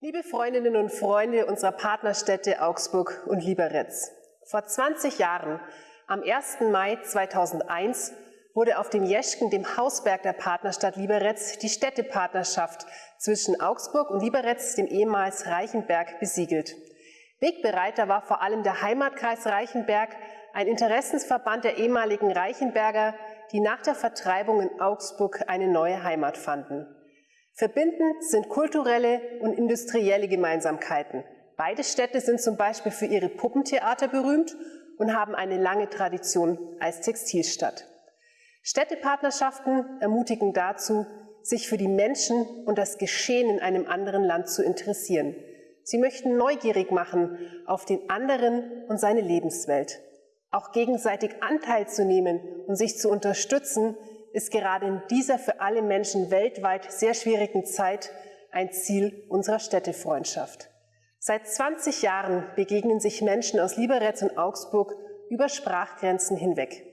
Liebe Freundinnen und Freunde unserer Partnerstädte Augsburg und Liberec. Vor 20 Jahren, am 1. Mai 2001, wurde auf dem Jeschken, dem Hausberg der Partnerstadt Liberec, die Städtepartnerschaft zwischen Augsburg und Liberec, dem ehemals Reichenberg, besiegelt. Wegbereiter war vor allem der Heimatkreis Reichenberg, ein Interessensverband der ehemaligen Reichenberger, die nach der Vertreibung in Augsburg eine neue Heimat fanden. Verbindend sind kulturelle und industrielle Gemeinsamkeiten. Beide Städte sind zum Beispiel für ihre Puppentheater berühmt und haben eine lange Tradition als Textilstadt. Städtepartnerschaften ermutigen dazu, sich für die Menschen und das Geschehen in einem anderen Land zu interessieren. Sie möchten neugierig machen auf den anderen und seine Lebenswelt. Auch gegenseitig Anteil zu nehmen und sich zu unterstützen, ist gerade in dieser für alle Menschen weltweit sehr schwierigen Zeit ein Ziel unserer Städtefreundschaft. Seit 20 Jahren begegnen sich Menschen aus Liberec und Augsburg über Sprachgrenzen hinweg.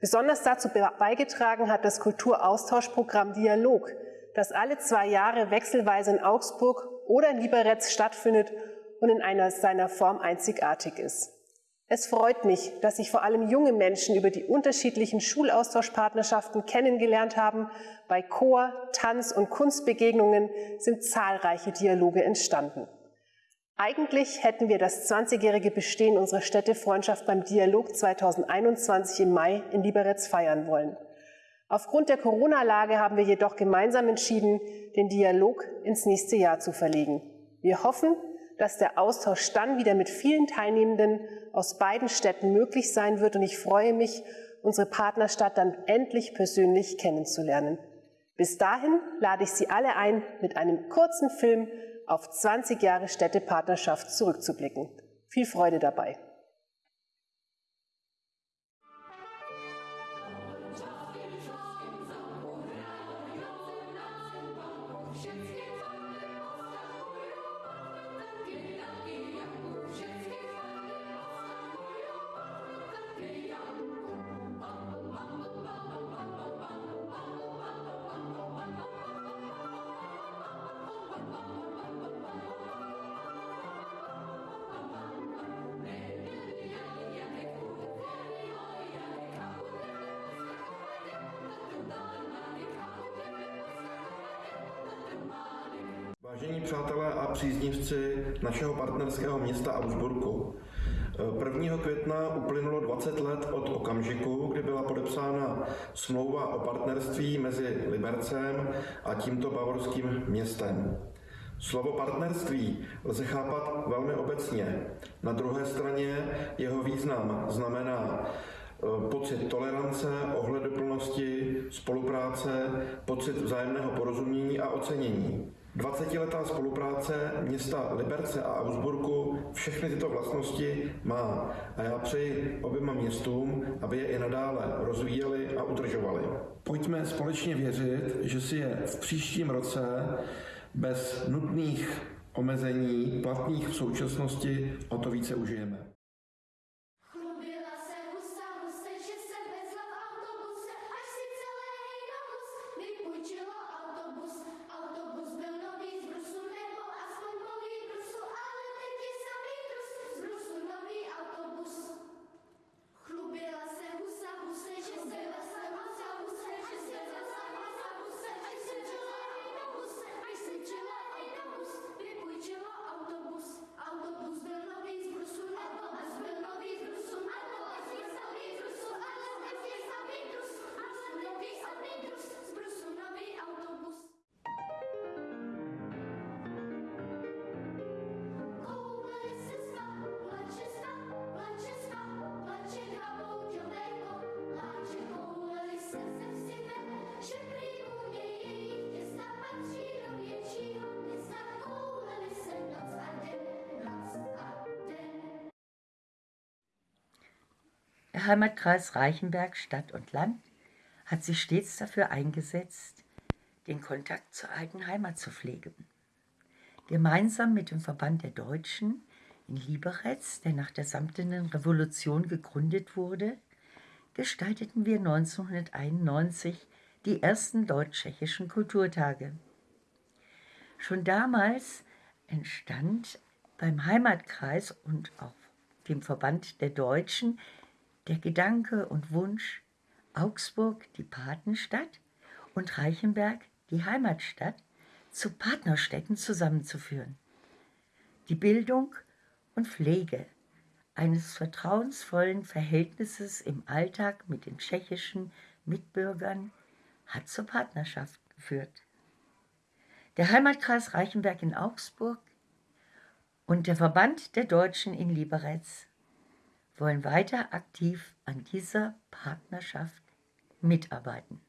Besonders dazu beigetragen hat das Kulturaustauschprogramm Dialog, das alle zwei Jahre wechselweise in Augsburg oder in Liberec stattfindet und in einer seiner Form einzigartig ist. Es freut mich, dass sich vor allem junge Menschen über die unterschiedlichen Schulaustauschpartnerschaften kennengelernt haben. Bei Chor, Tanz und Kunstbegegnungen sind zahlreiche Dialoge entstanden. Eigentlich hätten wir das 20-jährige Bestehen unserer Städtefreundschaft beim Dialog 2021 im Mai in Liberec feiern wollen. Aufgrund der Corona-Lage haben wir jedoch gemeinsam entschieden, den Dialog ins nächste Jahr zu verlegen. Wir hoffen, dass der Austausch dann wieder mit vielen Teilnehmenden aus beiden Städten möglich sein wird. Und ich freue mich, unsere Partnerstadt dann endlich persönlich kennenzulernen. Bis dahin lade ich Sie alle ein, mit einem kurzen Film auf 20 Jahre Städtepartnerschaft zurückzublicken. Viel Freude dabei. Vážení přátelé a příznivci našeho partnerského města Augsburgu, 1. května uplynulo 20 let od okamžiku, kdy byla podepsána smlouva o partnerství mezi Libercem a tímto bavorským městem. Slovo partnerství lze chápat velmi obecně. Na druhé straně jeho význam znamená eh, pocit tolerance, ohleduplnosti, spolupráce, pocit vzájemného porozumění a ocenění. 20-letá spolupráce města Liberce a Augsburgu všechny tyto vlastnosti má a já přeji oběma městům, aby je i nadále rozvíjeli a udržovali. Pojďme společně věřit, že si je v příštím roce bez nutných omezení platných v současnosti o to více užijeme. Der Heimatkreis Reichenberg Stadt und Land hat sich stets dafür eingesetzt, den Kontakt zur alten Heimat zu pflegen. Gemeinsam mit dem Verband der Deutschen in Liberec, der nach der Samtenen Revolution gegründet wurde, gestalteten wir 1991 die ersten deutsch-tschechischen Kulturtage. Schon damals entstand beim Heimatkreis und auch dem Verband der Deutschen der Gedanke und Wunsch, Augsburg, die Patenstadt, und Reichenberg, die Heimatstadt, zu Partnerstädten zusammenzuführen. Die Bildung und Pflege eines vertrauensvollen Verhältnisses im Alltag mit den tschechischen Mitbürgern hat zur Partnerschaft geführt. Der Heimatkreis Reichenberg in Augsburg und der Verband der Deutschen in Liberec wollen weiter aktiv an dieser Partnerschaft mitarbeiten.